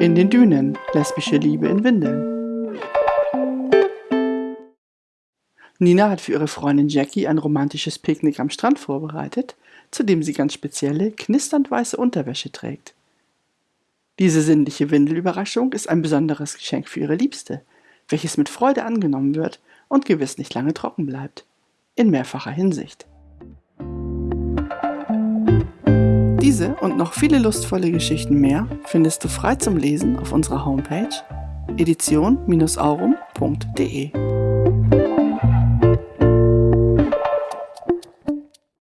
den Dünen, lesbische Liebe in Windeln. Nina hat für ihre Freundin Jackie ein romantisches Picknick am Strand vorbereitet, zu dem sie ganz spezielle, knisternd weiße Unterwäsche trägt. Diese sinnliche Windelüberraschung ist ein besonderes Geschenk für ihre Liebste, welches mit Freude angenommen wird und gewiss nicht lange trocken bleibt. In mehrfacher Hinsicht. Diese und noch viele lustvolle Geschichten mehr findest du frei zum Lesen auf unserer Homepage edition-aurum.de.